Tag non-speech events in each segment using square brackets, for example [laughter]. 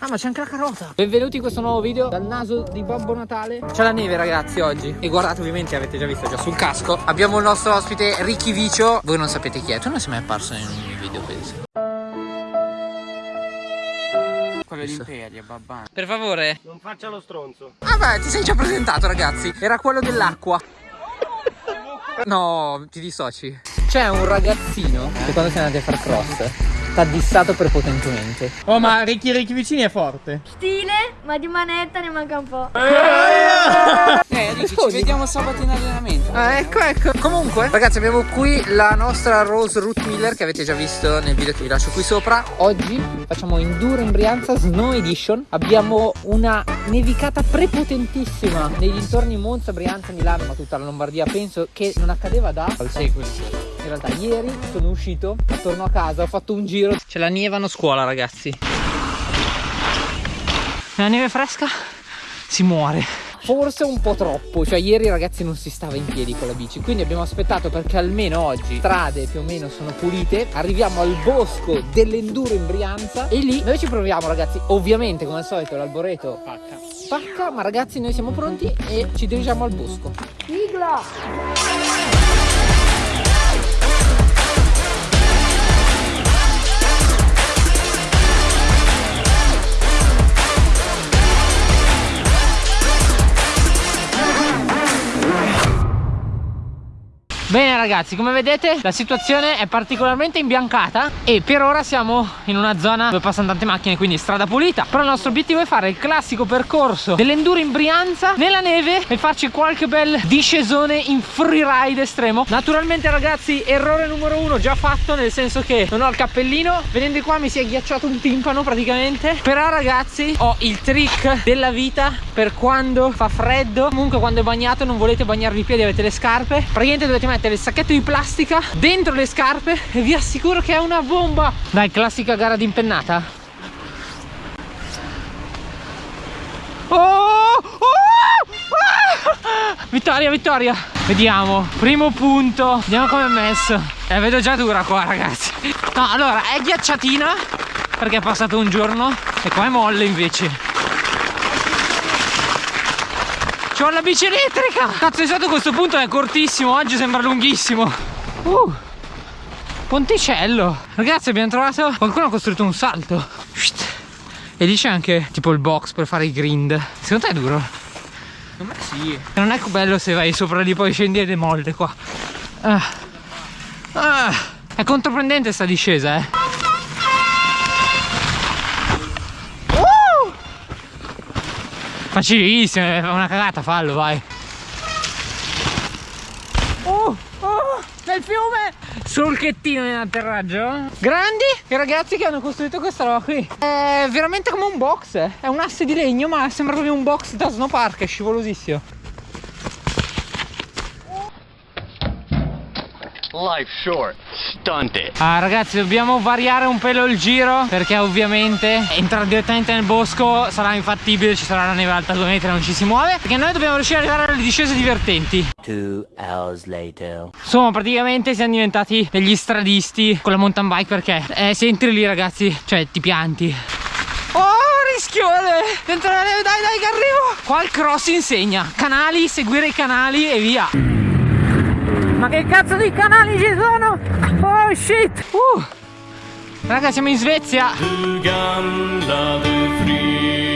Ah ma c'è anche la carota. Benvenuti in questo nuovo video. Dal naso di Babbo Natale. C'è la neve ragazzi oggi. E guardate ovviamente avete già visto già sul casco. Abbiamo il nostro ospite Ricky Vicio. Voi non sapete chi è. Tu non sei mai apparso in un mio video penso. Quello dell'Imperia, babà. Per favore. Non faccia lo stronzo. Ah beh ti sei già presentato ragazzi. Era quello dell'acqua. No ti dissoci. C'è un ragazzino Che quando siamo andati a far cross T'ha dissato prepotentemente Oh, ma Ricky Ricky vicini è forte. Stile, ma di manetta ne manca un po'. Eh, Ricky, ci vediamo sabato in allenamento. Ah, ecco, ecco. Comunque, ragazzi, abbiamo qui la nostra Rose Root Miller che avete già visto nel video che vi lascio qui sopra. Oggi facciamo Enduro in Brianza Snow Edition. Abbiamo una nevicata prepotentissima nei dintorni Monza, Brianza, Milano, ma tutta la Lombardia. Penso che non accadeva da secoli. In realtà ieri sono uscito, torno a casa, ho fatto un giro. Ce la nevano a scuola, ragazzi. La neve fresca si muore. Forse un po' troppo, cioè ieri ragazzi non si stava in piedi con la bici, quindi abbiamo aspettato perché almeno oggi strade più o meno sono pulite, arriviamo al bosco dell'enduro in Brianza e lì noi ci proviamo ragazzi, ovviamente come al solito l'alboreto pacca, pacca, ma ragazzi noi siamo pronti e ci dirigiamo al bosco. Sigla! Bene ragazzi, come vedete la situazione è particolarmente imbiancata e per ora siamo in una zona dove passano tante macchine, quindi strada pulita. Però il nostro obiettivo è fare il classico percorso dell'enduro in Brianza nella neve e farci qualche bel discesone in freeride estremo. Naturalmente ragazzi, errore numero uno già fatto, nel senso che non ho il cappellino. Venendo qua mi si è ghiacciato un timpano praticamente. Però ragazzi, ho il trick della vita per quando fa freddo. Comunque quando è bagnato non volete bagnarvi i piedi, avete le scarpe. Praticamente dovete mettere il sacchetto di plastica dentro le scarpe e vi assicuro che è una bomba. Dai, classica gara di impennata. Oh! Oh! Ah! Vittoria, vittoria. Vediamo, primo punto. Vediamo come è messo. Eh, vedo già dura qua, ragazzi. No, allora, è ghiacciatina perché è passato un giorno e qua è molle invece. C'ho la bici elettrica! Cazzo, esatto questo punto è cortissimo, oggi sembra lunghissimo. Uh, ponticello. Ragazzi, abbiamo trovato... Qualcuno ha costruito un salto. E lì c'è anche tipo il box per fare i grind. Secondo te è duro? Secondo me sì. Non è bello se vai sopra lì poi scendi e le molle qua. Ah. Ah. È controprendente sta discesa, eh. Facilissimo, è una cagata, fallo, vai. Oh, oh, nel fiume! Solchettino in atterraggio. Grandi i ragazzi che hanno costruito questa roba qui. È veramente come un box, eh. è un asse di legno, ma sembra proprio un box da snowpark, è scivolosissimo. Life short. Stunt it. Ah ragazzi dobbiamo variare un pelo il giro perché ovviamente entrare direttamente nel bosco sarà infattibile, ci sarà la neve alta 2 metri non ci si muove perché noi dobbiamo riuscire ad arrivare alle discese divertenti. Two hours later. Insomma praticamente siamo diventati degli stradisti con la mountain bike perché eh, se entri lì ragazzi, cioè ti pianti. Oh rischione! Dentro la neve, dai dai che arrivo! Qua il cross insegna, canali, seguire i canali e via. Ma che cazzo di canali ci sono? Oh shit! Uh. Raga siamo in Svezia.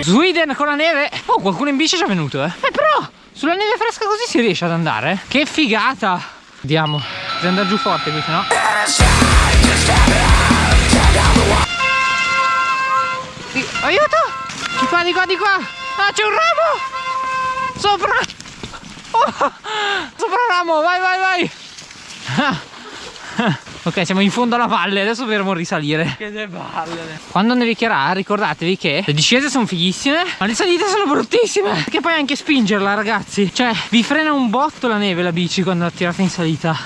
Sweden con la neve. Oh qualcuno in bici è già venuto eh. Eh però sulla neve fresca così si riesce ad andare? Che figata. Andiamo. Devi andare giù forte qui Di- Aiuto. Di qua di qua di qua. Ah c'è un ramo. Sopra sopra ramo, vai, vai, vai. Ok, siamo in fondo alla valle, adesso dovremo risalire. Che balle. Quando nevicherà, ricordatevi che le discese sono fighissime, ma le salite sono bruttissime. Perché poi anche spingerla, ragazzi. Cioè, vi frena un botto la neve la bici quando la tirate in salita.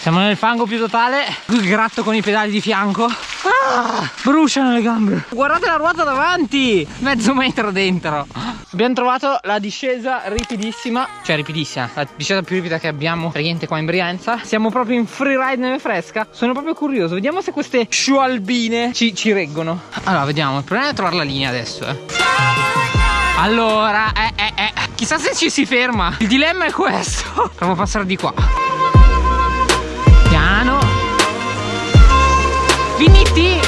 Siamo nel fango più totale. Qui gratto con i pedali di fianco. Ah, bruciano le gambe. Guardate la ruota davanti, mezzo metro dentro. Abbiamo trovato la discesa ripidissima. Cioè ripidissima La discesa più ripida che abbiamo praticamente qua in Brianza. Siamo proprio in freeride neve fresca. Sono proprio curioso Vediamo se queste sciualbine ci, ci reggono. Allora vediamo Il problema è trovare la linea adesso eh. Allora eh, eh, eh. Chissà se ci si ferma. Il dilemma è questo. [laughs] Provo a passare di qua. Piano. Finiti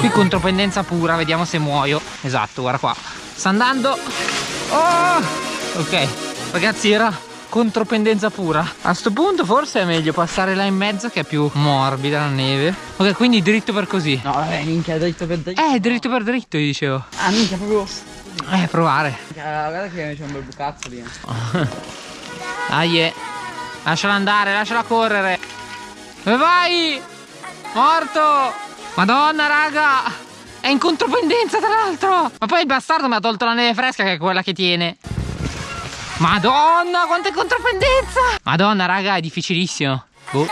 Qui contropendenza pura Vediamo se muoio. Esatto guarda qua Sta andando oh! Ok Ragazzi era contropendenza pura A sto punto forse è meglio passare là in mezzo Che è più morbida la neve Ok quindi dritto per così No, vabbè, minchia, dritto per dritto. Eh dritto per dritto io dicevo Ah, minchia, proprio. Eh provare Minchia, Guarda che c'è un bel bucazzo lì. [laughs] Dai eh. Lasciala andare lasciala correre Dove vai? Morto Madonna raga in contropendenza tra l'altro. Ma poi il bastardo mi ha tolto la neve fresca Che è quella che tiene. Madonna quanta contropendenza! Madonna raga è difficilissimo. Boh.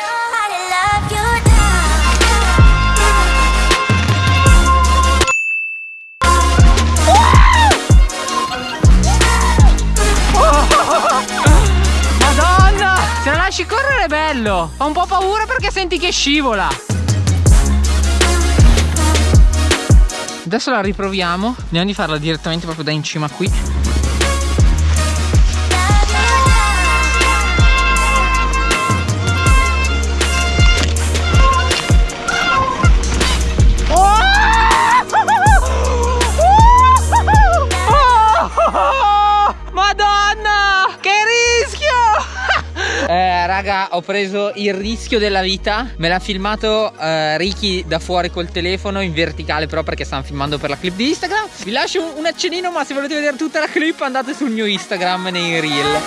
Madonna Se la lasci correre è bello. Ho un po' paura perché senti che scivola Adesso la riproviamo. Andiamo di farla direttamente proprio da in cima qui ho preso il rischio della vita. Me l'ha filmato eh, Ricky da fuori col telefono in verticale, però perché stanno filmando per la clip di Instagram. Vi lascio un, un accennino, ma se volete vedere tutta la clip andate sul mio Instagram nei reel.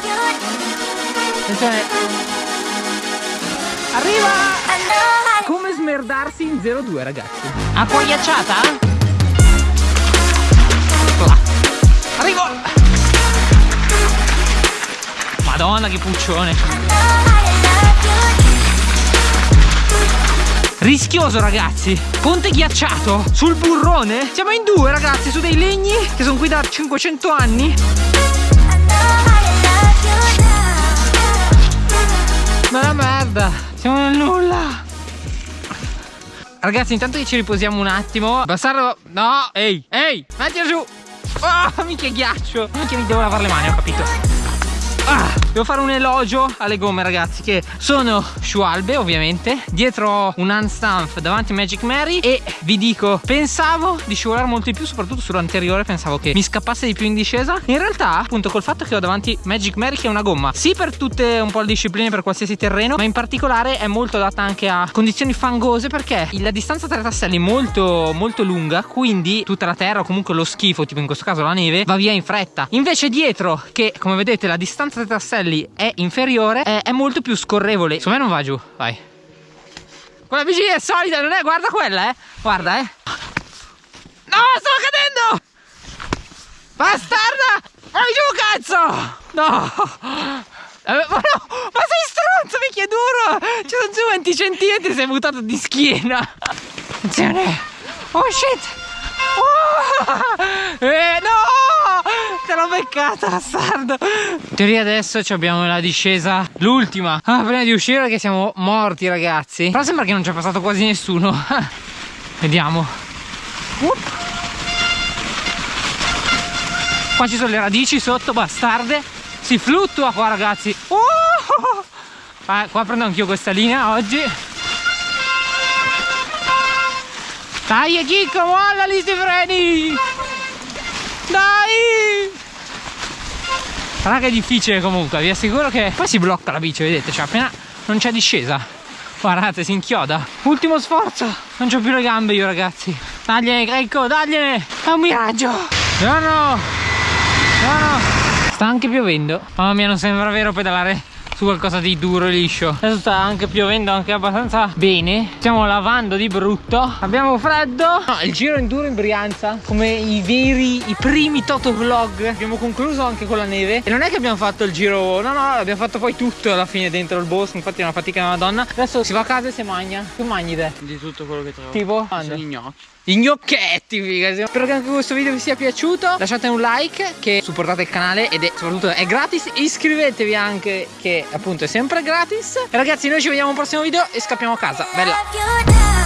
Attenzione. Arriva! Come smerdarsi in 02, ragazzi. Ecco là. Arrivo! Madonna che puccione Rischioso ragazzi. Ponte ghiacciato. Sul burrone? Siamo in due ragazzi su dei legni Che sono qui da 500 anni. Ma la merda. Siamo nel nulla. Ragazzi intanto che ci riposiamo un attimo. Bastardo No. Ehi Ehi Mettila giù. Oh mica ghiaccio. Minchia mi devo lavare le mani ho capito. Ah, devo fare un elogio alle gomme ragazzi che sono Schwalbe ovviamente. Dietro un handstand davanti a Magic Mary E vi dico pensavo di scivolare molto di più soprattutto sull'anteriore Pensavo che mi scappasse di più in discesa. In realtà appunto col fatto che ho davanti Magic Mary che è una gomma Sì per tutte un po' le discipline per qualsiasi terreno Ma in particolare è molto adatta anche a condizioni fangose Perché la distanza tra i tasselli è molto molto lunga Quindi tutta la terra o comunque lo schifo Tipo in questo caso la neve va via in fretta. Invece dietro che come vedete la distanza tra i tasselli è inferiore è, è molto più scorrevole Secondo me non va giù Vai Quella bici è solida non è Guarda quella eh Guarda eh No sto cadendo Bastarda Vai giù cazzo No Eh, ma no, ma sei stronzo, mica è duro! Ci sono giù 20 centimetri, sei buttato di schiena! Attenzione! Oh shit! Oh! Eh no! Te l'ho beccata, bastardo! In teoria adesso abbiamo la discesa, l'ultima. Ah, prima di uscire che siamo morti, ragazzi. Però sembra che non ci è passato quasi nessuno. [laughs] Vediamo. Up. Qua ci sono le radici sotto, bastarde. Si fluttua qua, ragazzi. Oh! Ah, qua prendo anch'io questa linea oggi. Dai, Chicco, molla lì sti freni! Dai! Raga è difficile comunque, vi assicuro che poi si blocca la bici, vedete, cioè appena non c'è discesa. Guardate, si inchioda. Ultimo sforzo, non c'ho più le gambe io ragazzi. Dagliene, ecco, dagliene! È un miraggio! No! No, no! Sta anche piovendo. Mamma mia, non sembra vero pedalare su qualcosa di duro e liscio. Adesso sta anche piovendo anche abbastanza bene. Stiamo lavando di brutto. Abbiamo freddo. No, il giro enduro in Brianza come i veri i primi Toto vlog. Abbiamo concluso anche con la neve. E non è che abbiamo fatto il giro no no abbiamo fatto poi tutto alla fine dentro il bosco. Infatti è una fatica della madonna. Adesso si va a casa e si mangia tu mangi te. Di tutto quello che trovo. tipo? Sono gnocchi. I gnocchetti, figa. Spero che anche questo video vi sia piaciuto. Lasciate un like che supportate il canale ed è soprattutto è gratis. Iscrivetevi anche che appunto è sempre gratis. E ragazzi, noi ci vediamo al prossimo video e scappiamo a casa. Bella.